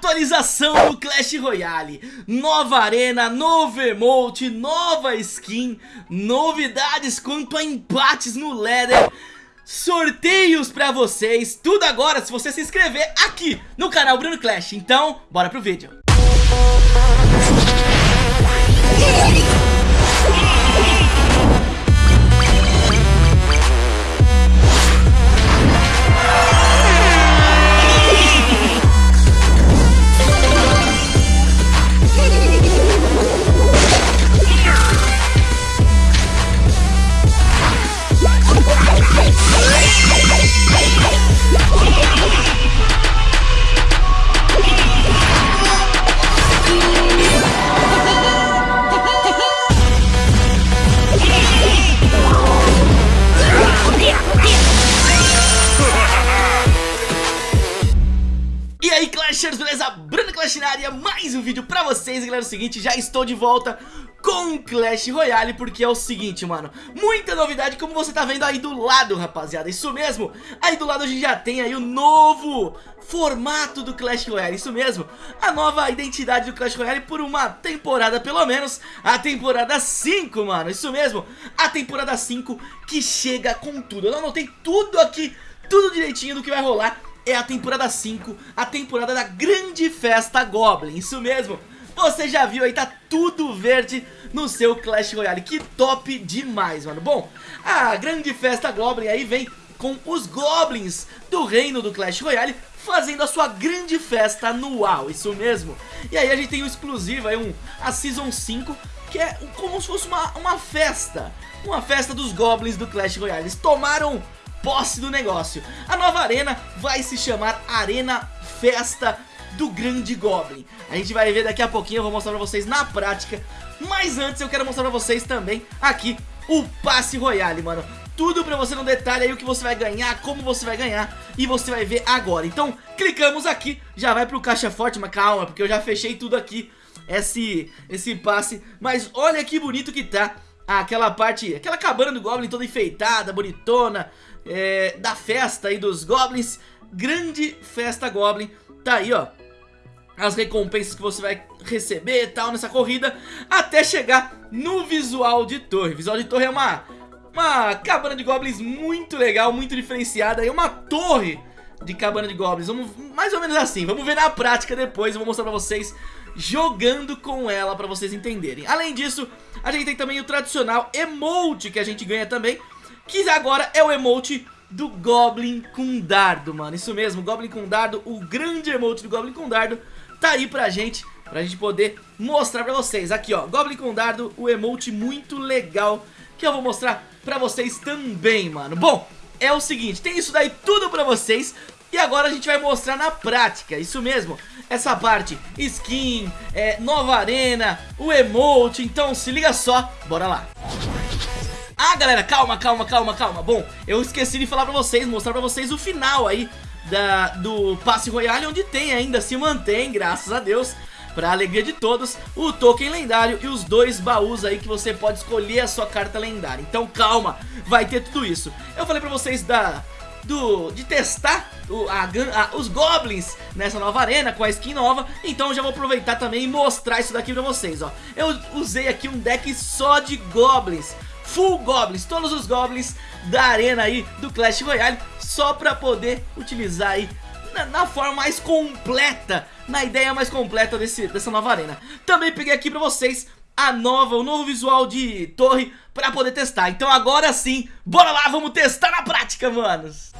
Atualização do Clash Royale. Nova arena, novo emote, nova skin Novidades quanto a empates no ladder. Sorteios pra vocês. Tudo agora se você se inscrever aqui no canal Bruno Clash. Então, bora pro vídeo beleza? Bruno Clash na área, mais um vídeo pra vocês, galera, é o seguinte, já estou de volta com Clash Royale, porque é o seguinte, mano, muita novidade, como você tá vendo aí do lado, rapaziada, isso mesmo, aí do lado a gente já tem aí o novo formato do Clash Royale, isso mesmo, a nova identidade do Clash Royale por uma temporada, pelo menos, a temporada 5, mano, isso mesmo, a temporada 5 que chega com tudo, eu anotei tudo aqui, tudo direitinho do que vai rolar é a temporada 5, a temporada da grande festa Goblin, isso mesmo. Você já viu aí, tá tudo verde no seu Clash Royale, que top demais, mano. Bom, a grande festa Goblin aí vem com os Goblins do reino do Clash Royale fazendo a sua grande festa anual, isso mesmo. E aí a gente tem o um exclusivo aí, um, a Season 5, que é como se fosse uma, uma festa, uma festa dos Goblins do Clash Royale. Eles tomaram posse do negócio. A nova arena vai se chamar Arena Festa do Grande Goblin. A gente vai ver daqui a pouquinho, eu vou mostrar pra vocês na prática. Mas antes eu quero mostrar pra vocês também aqui o Passe Royale, mano. Tudo pra você no detalhe aí o que você vai ganhar, como você vai ganhar e você vai ver agora. Então clicamos aqui, já vai pro caixa forte, mas calma, porque eu já fechei tudo aqui, esse, esse passe. Mas olha que bonito que tá aquela parte, aquela cabana do Goblin toda enfeitada, bonitona, é, da festa aí dos Goblins, grande festa Goblin, tá aí ó, as recompensas que você vai receber e tal nessa corrida, até chegar no visual de torre, visual de torre é uma, uma cabana de Goblins muito legal, muito diferenciada, é uma torre de cabana de Goblins, vamos, mais ou menos assim, vamos ver na prática depois, eu vou mostrar pra vocês jogando com ela pra vocês entenderem. Além disso, a gente tem também o tradicional emote que a gente ganha também, que agora é o emote do Goblin com dardo, mano. Isso mesmo, Goblin com dardo, o grande emote do Goblin com dardo tá aí pra gente, pra gente poder mostrar pra vocês. Aqui, ó, Goblin com dardo, o emote muito legal que eu vou mostrar pra vocês também, mano. Bom, é o seguinte, tem isso daí tudo pra vocês, e agora a gente vai mostrar na prática, isso mesmo, essa parte, skin, é, nova arena, o emote, então se liga só, bora lá. Ah, galera, calma, calma, calma, calma. Bom, eu esqueci de falar pra vocês, mostrar pra vocês o final aí da, do Passe Royale, onde tem ainda, se mantém, graças a Deus, pra alegria de todos, o token lendário e os dois baús aí que você pode escolher a sua carta lendária. Então calma, vai ter tudo isso. Eu falei pra vocês da do, de testar o, a, a, os Goblins nessa nova arena com a skin nova Então já vou aproveitar também e mostrar isso daqui pra vocês, ó Eu usei aqui um deck só de Goblins Full Goblins, todos os Goblins da arena aí do Clash Royale Só pra poder utilizar aí na, na, forma mais completa, na ideia mais completa desse, dessa nova arena. Também peguei aqui pra vocês a nova, o novo visual de torre pra poder testar. Então agora sim, bora lá, vamos testar na prática, manos.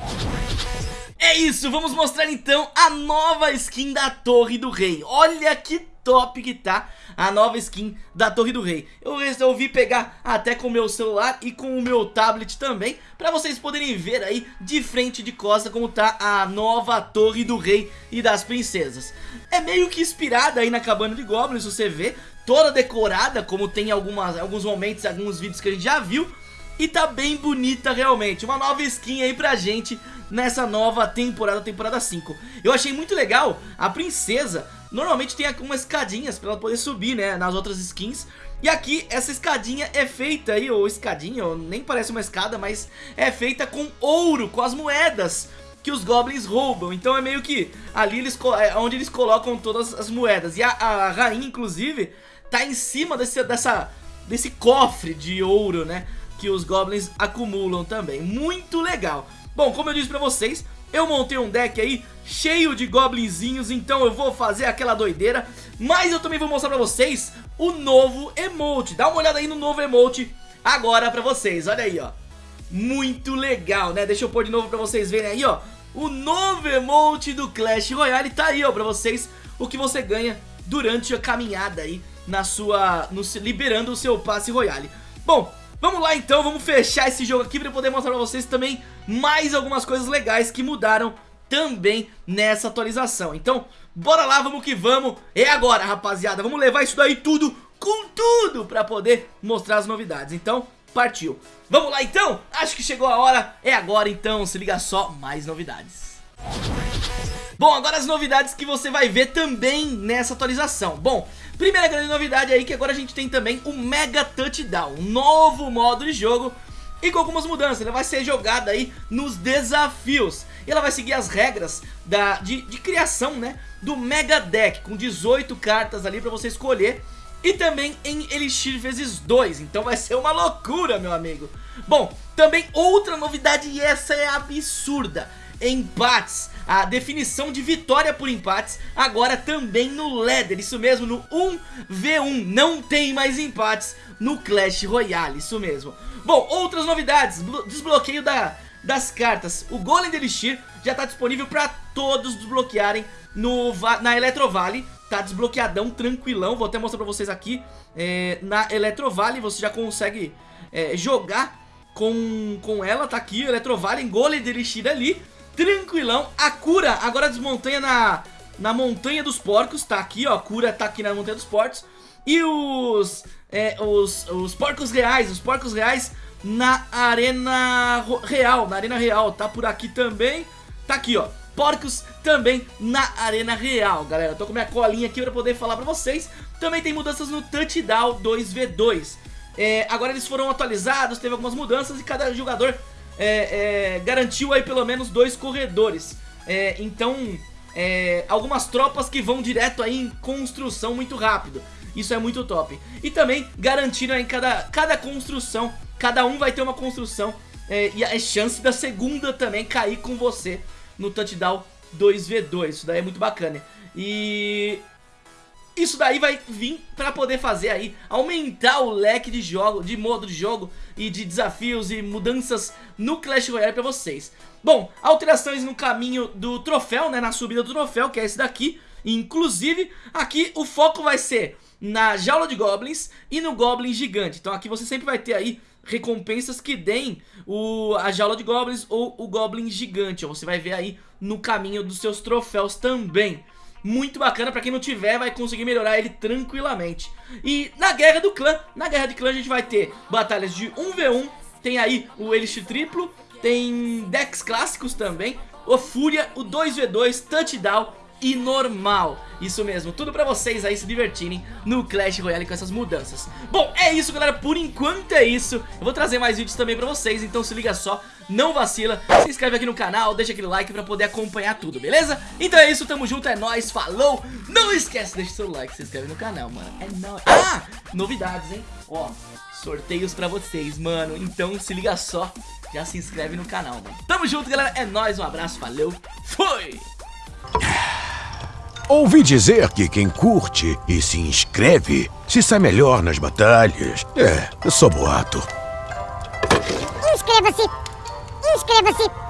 É isso, vamos mostrar então a nova skin da Torre do Rei. Olha que top que tá a nova skin da Torre do Rei. Eu resolvi pegar até com o meu celular e com o meu tablet também, pra vocês poderem ver aí de frente de costa como tá a nova Torre do Rei e das Princesas. É meio que inspirada aí na Cabana de Goblins, você vê, toda decorada, como tem algumas, alguns momentos, alguns vídeos que a gente já viu. E tá bem bonita realmente, uma nova skin aí pra gente nessa nova temporada, temporada 5. Eu achei muito legal, a princesa normalmente tem algumas escadinhas pra ela poder subir, né, nas outras skins. E aqui essa escadinha é feita aí, ou escadinha, ou nem parece uma escada, mas é feita com ouro, com as moedas que os goblins roubam. Então é meio que ali eles, é onde eles colocam todas as moedas. E a, a rainha, inclusive, tá em cima desse, dessa, desse cofre de ouro, né? Que os goblins acumulam também. Muito legal. Bom, como eu disse pra vocês, eu montei um deck aí cheio de goblinzinhos, então eu vou fazer aquela doideira. Mas eu também vou mostrar pra vocês o novo emote. Dá uma olhada aí no novo emote agora pra vocês. Olha aí, ó. Muito legal, né? Deixa eu pôr de novo pra vocês verem aí, ó. O novo emote do Clash Royale tá aí, ó, pra vocês. O que você ganha durante a caminhada aí na sua... No, liberando o seu passe Royale. Bom, vamos lá então, vamos fechar esse jogo aqui pra poder mostrar pra vocês também mais algumas coisas legais que mudaram também nessa atualização. Então, bora lá, vamos que vamos. É agora, rapaziada. Vamos levar isso daí tudo com tudo pra poder mostrar as novidades. Então, partiu. Vamos lá então? Acho que chegou a hora. É agora então, se liga só, mais novidades. Bom, agora as novidades que você vai ver também nessa atualização. Bom, primeira grande novidade aí que agora a gente tem também o Mega Touchdown, um novo modo de jogo e com algumas mudanças, ela vai ser jogada aí nos desafios E ela vai seguir as regras da, de, de criação, né, do Mega Deck Com 18 cartas ali pra você escolher e também em Elixir vezes 2, então vai ser uma loucura, meu amigo. Bom, também outra novidade e essa é absurda. Empates, a definição de vitória por empates agora também no Leather, isso mesmo, no 1v1, não tem mais empates no Clash Royale, isso mesmo. Bom, outras novidades, desbloqueio da, das cartas, o Golem de Elixir já está disponível para todos desbloquearem no, na Eletrovale tá desbloqueadão, tranquilão. Vou até mostrar pra vocês aqui. É, na Eletrovale você já consegue é, jogar com, com ela, tá aqui, Eletrovale, Golem de Elixir ali, tranquilão. A cura agora desmontanha na, na Montanha dos Porcos, tá aqui, ó, a cura tá aqui na Montanha dos Porcos. E os, é, os, os porcos reais, os porcos reais na Arena Real, na Arena Real, tá por aqui também. Tá aqui, ó porcos também na Arena Real, galera. Tô com minha colinha aqui pra poder falar pra vocês. Também tem mudanças no Touchdown 2v2. É, agora eles foram atualizados, teve algumas mudanças e cada jogador é, é, garantiu aí pelo menos dois corredores. É, então, é, algumas tropas que vão direto aí em construção muito rápido. Isso é muito top. E também garantiram aí cada, cada construção, cada um vai ter uma construção é, e a chance da segunda também cair com você no touchdown 2v2. Isso daí é muito bacana. E isso daí vai vir para poder fazer aí aumentar o leque de jogo, de modo de jogo e de desafios e mudanças no Clash Royale para vocês. Bom, alterações no caminho do troféu, né, na subida do troféu, que é esse daqui. Inclusive, aqui o foco vai ser na jaula de goblins e no goblin gigante. Então aqui você sempre vai ter aí recompensas que deem o, a jaula de goblins ou o goblin gigante. Você vai ver aí no caminho dos seus troféus também. Muito bacana, pra quem não tiver vai conseguir melhorar ele tranquilamente. E na guerra do clã, na guerra de clã a gente vai ter batalhas de 1v1, tem aí o Elixir triplo, tem decks clássicos também, o Fúria, o 2v2, Touchdown e normal. Isso mesmo, tudo pra vocês aí se divertirem no Clash Royale com essas mudanças. Bom, é isso galera, por enquanto é isso. Eu vou trazer mais vídeos também pra vocês, então se liga só, não vacila. Se inscreve aqui no canal, deixa aquele like pra poder acompanhar tudo, beleza? Então é isso, tamo junto, é nóis, falou! Não esquece, deixa seu like, se inscreve no canal, mano. É nóis. Ah, novidades, hein? Ó, sorteios pra vocês, mano. Então se liga só, já se inscreve no canal, mano. Tamo junto, galera, é nóis, um abraço, valeu, fui! Ouvi dizer que quem curte e se inscreve se sai melhor nas batalhas. É, só boato. Inscreva-se! Inscreva-se!